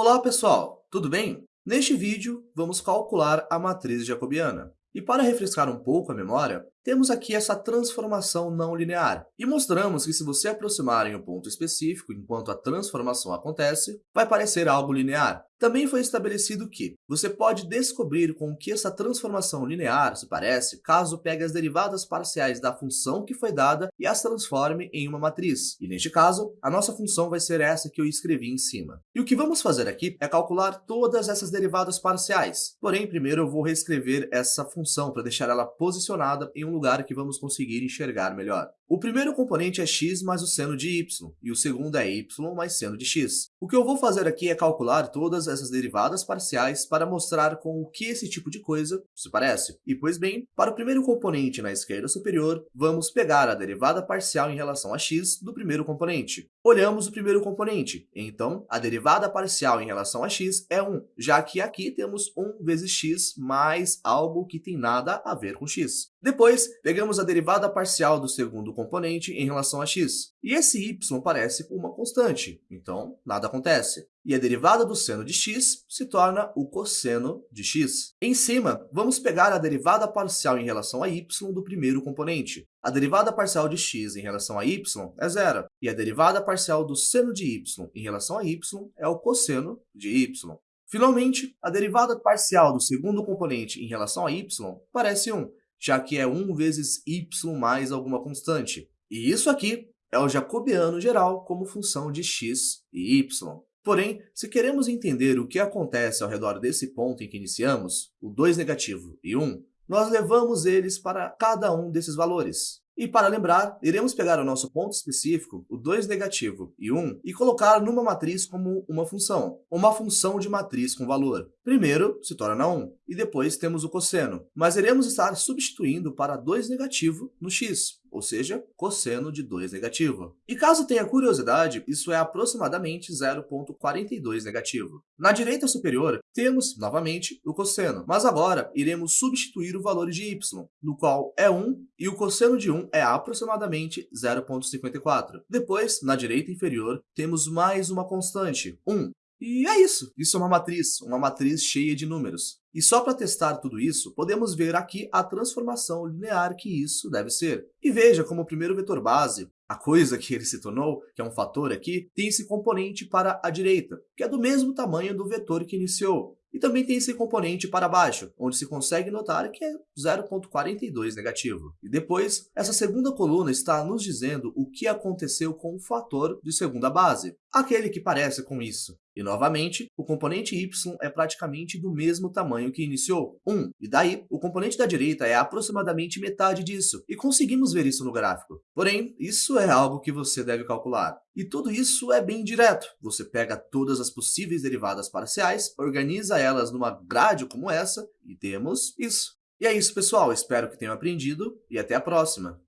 Olá pessoal, tudo bem? Neste vídeo, vamos calcular a matriz jacobiana. E para refrescar um pouco a memória, temos aqui essa transformação não linear. E mostramos que se você aproximar em um ponto específico enquanto a transformação acontece, vai parecer algo linear. Também foi estabelecido que você pode descobrir com que essa transformação linear se parece caso pegue as derivadas parciais da função que foi dada e as transforme em uma matriz. E neste caso, a nossa função vai ser essa que eu escrevi em cima. E o que vamos fazer aqui é calcular todas essas derivadas parciais. Porém, primeiro eu vou reescrever essa função para deixar ela posicionada em um lugar que vamos conseguir enxergar melhor. O primeiro componente é x mais o seno de y, e o segundo é y mais seno de x. O que eu vou fazer aqui é calcular todas essas derivadas parciais para mostrar com o que esse tipo de coisa se parece. E, pois bem, para o primeiro componente na esquerda superior, vamos pegar a derivada parcial em relação a x do primeiro componente. Olhamos o primeiro componente, então a derivada parcial em relação a x é 1, já que aqui temos 1 vezes x mais algo que tem nada a ver com x. Depois, pegamos a derivada parcial do segundo componente em relação a x. E esse y parece uma constante, então nada acontece. E a derivada do seno de x se torna o cosseno de x. Em cima, vamos pegar a derivada parcial em relação a y do primeiro componente. A derivada parcial de x em relação a y é zero, e a derivada parcial do seno de y em relação a y é o cosseno de y. Finalmente, a derivada parcial do segundo componente em relação a y parece 1, já que é 1 vezes y mais alguma constante. E isso aqui é o jacobiano geral como função de x e y. Porém, se queremos entender o que acontece ao redor desse ponto em que iniciamos, o 2 negativo e 1, nós levamos eles para cada um desses valores. E para lembrar, iremos pegar o nosso ponto específico, o 2 negativo e 1, e colocar numa matriz como uma função, uma função de matriz com valor. Primeiro, se torna 1, e depois temos o cosseno, mas iremos estar substituindo para 2 negativo no x, ou seja, cosseno de 2 negativo. E caso tenha curiosidade, isso é aproximadamente 0,42 negativo. Na direita superior, temos, novamente, o cosseno, mas agora iremos substituir o valor de y, no qual é 1, e o cosseno de 1 é aproximadamente 0,54. Depois, na direita inferior, temos mais uma constante, 1, e é isso. Isso é uma matriz, uma matriz cheia de números. E só para testar tudo isso, podemos ver aqui a transformação linear que isso deve ser. E veja como o primeiro vetor base, a coisa que ele se tornou, que é um fator aqui, tem esse componente para a direita, que é do mesmo tamanho do vetor que iniciou. E também tem esse componente para baixo, onde se consegue notar que é 0,42 negativo. E depois, essa segunda coluna está nos dizendo o que aconteceu com o fator de segunda base, aquele que parece com isso. E, novamente, o componente y é praticamente do mesmo tamanho que iniciou, 1. E daí, o componente da direita é aproximadamente metade disso, e conseguimos ver isso no gráfico. Porém, isso é algo que você deve calcular. E tudo isso é bem direto. Você pega todas as possíveis derivadas parciais, organiza elas numa grade como essa, e temos isso. E é isso, pessoal. Espero que tenham aprendido, e até a próxima.